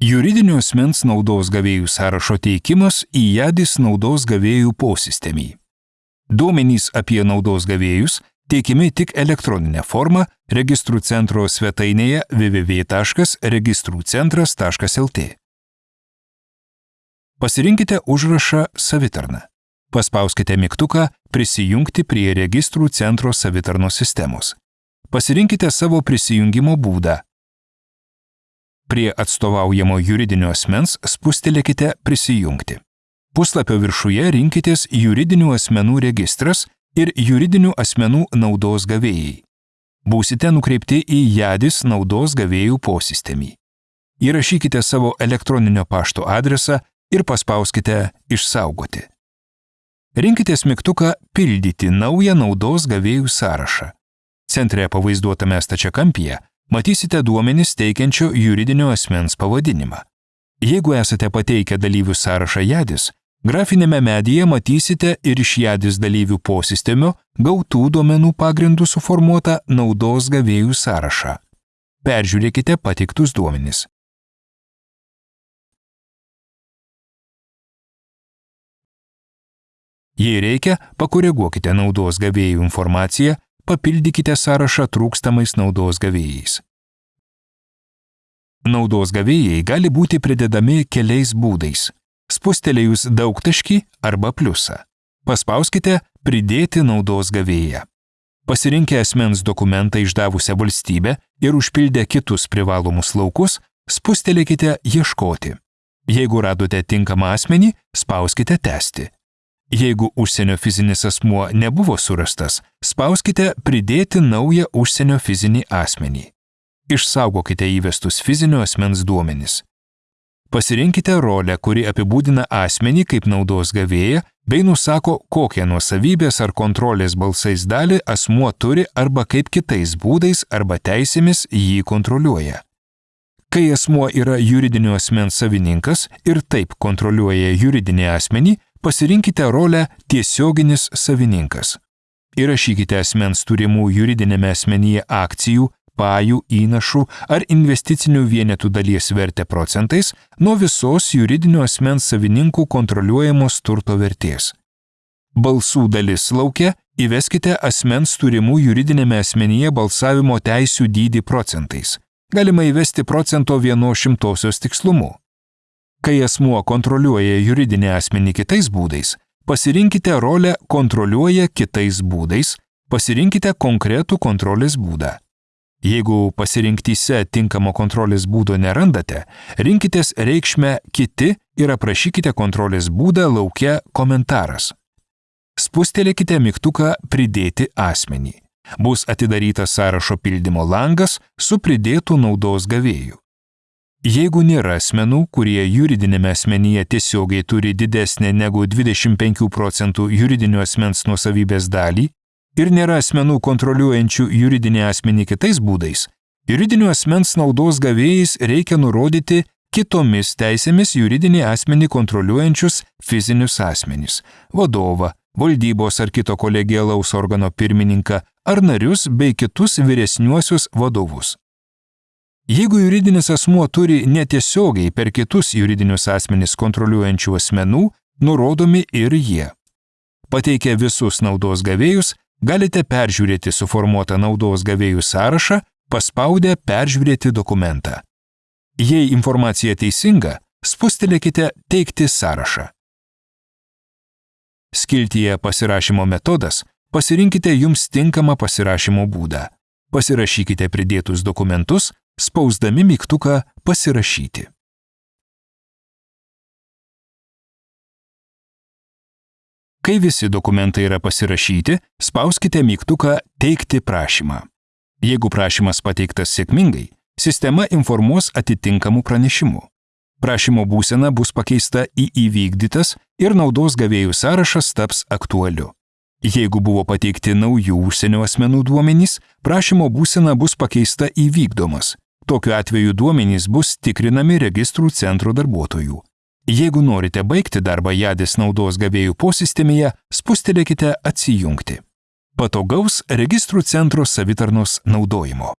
Juridinio asmens naudos gavėjų sąrašo teikimas į JADIS naudos gavėjų posistemį. Duomenys apie naudos gavėjus teikiami tik elektroninė forma registrų centro svetainėje www.registrųcentras.lt. Pasirinkite užrašą savitarną. Paspauskite mygtuką Prisijungti prie registrų centro savitarnos sistemos. Pasirinkite savo prisijungimo būdą. Prie atstovaujamo juridinio asmens spustelėkite Prisijungti. Puslapio viršuje rinkitės juridinių asmenų registras ir juridinių asmenų naudos gavėjai. Būsite nukreipti į JADIS naudos gavėjų posistemį. Įrašykite savo elektroninio pašto adresą ir paspauskite Išsaugoti. Rinkitės mygtuką Pildyti naują naudos gavėjų sąrašą. Centre pavaizduotame stačiakampyje matysite duomenis teikiančio juridinio asmens pavadinimą. Jeigu esate pateikę dalyvių sąrašą JADIS, grafinėme medyje matysite ir iš JADIS dalyvių posistemio gautų duomenų pagrindų suformuotą naudos gavėjų sąrašą. Peržiūrėkite pateiktus duomenis. Jei reikia, pakoreguokite naudos gavėjų informaciją, papildykite sąrašą trūkstamais naudos gavėjais. Naudos gavėjai gali būti pridedami keliais būdais - spustelėjus daugtaškį arba pliusą. Paspauskite Pridėti naudos gavėją. Pasirinkę asmens dokumentą išdavusią valstybę ir užpildę kitus privalomus laukus, spustelėkite Ieškoti. Jeigu radote tinkamą asmenį, spauskite Tęsti. Jeigu užsienio fizinis asmuo nebuvo surastas, spauskite Pridėti naują užsienio fizinį asmenį. Išsaugokite įvestus fizinio asmens duomenis. Pasirinkite rolę, kuri apibūdina asmenį kaip naudos gavėją bei nusako, kokią nuosavybės ar kontrolės balsais dalį asmuo turi arba kaip kitais būdais arba teisėmis jį kontroliuoja. Kai asmuo yra juridinio asmens savininkas ir taip kontroliuoja juridinį asmenį, pasirinkite rolę tiesioginis savininkas. Įrašykite asmens turimų juridinėme asmenyje akcijų, pajų, įnašų ar investicinių vienetų dalies vertę procentais nuo visos juridinio asmens savininkų kontroliuojamos turto vertės. Balsų dalis laukia įveskite asmens turimų juridinėme asmenyje balsavimo teisių dydį procentais. Galima įvesti procento vieno šimtosios tikslumu. Kai asmuo kontroliuoja juridinį asmenį kitais būdais, pasirinkite rolę kontroliuoja kitais būdais, pasirinkite konkretų kontrolės būdą. Jeigu pasirinktyse tinkamo kontrolės būdo nerandate, rinkitės reikšmę kiti ir aprašykite kontrolės būdą laukia komentaras. Spustelėkite mygtuką Pridėti asmenį. Bus atidarytas sąrašo pildymo langas su pridėtų naudos gavėjų. Jeigu nėra asmenų, kurie juridinėme asmenyje tiesiogiai turi didesnę negu 25 procentų juridinio asmens nuosavybės dalį ir nėra asmenų kontroliuojančių juridinį asmenį kitais būdais, juridinio asmens naudos gavėjais reikia nurodyti kitomis teisėmis juridinį asmenį kontroliuojančius fizinius asmenys - vadovą, valdybos ar kito kolegialaus organo pirmininką ar narius bei kitus vyresniuosius vadovus. Jeigu juridinis asmuo turi netiesiogiai per kitus juridinius asmenys kontroliuojančių asmenų, nurodomi ir jie. Pateikę visus naudos gavėjus, galite peržiūrėti suformuotą naudos gavėjų sąrašą, paspaudę Peržiūrėti dokumentą. Jei informacija teisinga, spustelėkite Teikti sąrašą. Skiltyje Pasirašymo metodas pasirinkite jums tinkamą pasirašymo būdą. Pasirašykite pridėtus dokumentus spausdami mygtuką Pasirašyti. Kai visi dokumentai yra pasirašyti, spauskite mygtuką Teikti prašymą. Jeigu prašymas pateiktas sėkmingai, sistema informuos atitinkamų pranešimų. Prašymo būsena bus pakeista į įvykdytas ir naudos gavėjų sąrašas taps aktualiu. Jeigu buvo pateikti naujų užsienio asmenų duomenys, prašymo būsena bus pakeista į vykdomas. Tokiu atveju duomenys bus tikrinami registrų centro darbuotojų. Jeigu norite baigti darbą jadės naudos gavėjų posistemėje, spustelėkite atsijungti. Patogaus registrų centro savitarnos naudojimo.